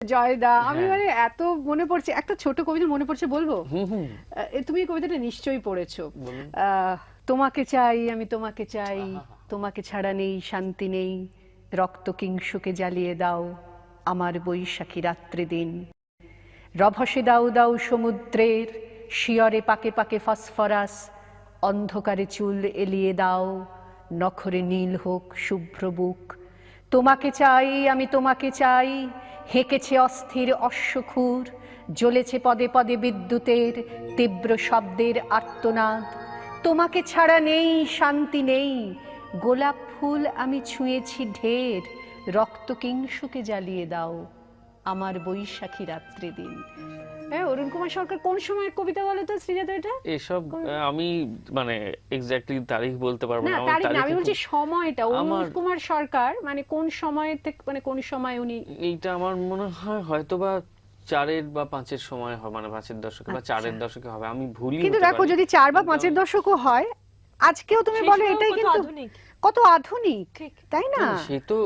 জয়দা আমি হ্যাঁ। মানে এত মনে পড়ছে একটা ছোট কবিতা মনে পড়ছে বলব? তুমি কবিতাটা নিশ্চয়ই পড়েছো। তোমাকে চাই আমি তোমাকে চাই তোমাকে ছাড়া নেই শান্তি নেই। রক্ত কিংসুকে জ্বালিয়ে দাও আমার বৈশাখী রাত্রি দিন। রভসে দাও দাও সমুদ্রের শিয়রে পাকে পাকে ফসফরাস অন্ধকারে চুল এলিয়ে দাও নখরে নীল হোক শুভ্র বুক। তোমাকে চাই আমি তোমাকে চাই হেঁকেছে অস্থির অশ্বখুর, জ্বলেছে পদে পদে বিদ্যুতের তীব্র শব্দের আর্তনাদ। তোমাকে ছাড়া নেই, শান্তি নেই। গোলাপ ফুল আমি ছুঁয়েছি ঢের, রক্ত কিংসুকে জ্বালিয়ে দাও। আমার বৈশাখী রাত্রি দিন। হ্যাঁ অরুণ কুমার সরকার কোন সময়ের কবিতা বলো তো শ্রীজাত এটা? এসব আমি মানে এক্স্যাক্টলি তারিখ বলতে পারব না তারিখ আমি বলছি সময়টা। অরুণ কুমার সরকার মানে কোন সময় থেকে মানে কোন সময় উনি এইটা আমার মনে হয় হয়তো বা চারের বা পাঁচের সময় হবে মানে পাঁচের দশকে বা চারের দশকে হবে আমি ভুলি কিন্তু দেখো যদি চার বা পাঁচের দশকও হয় আজকেও তুমি বলো এটাই কত কিন্তু আধুনিক। কত আধুনিক তাই না সে তো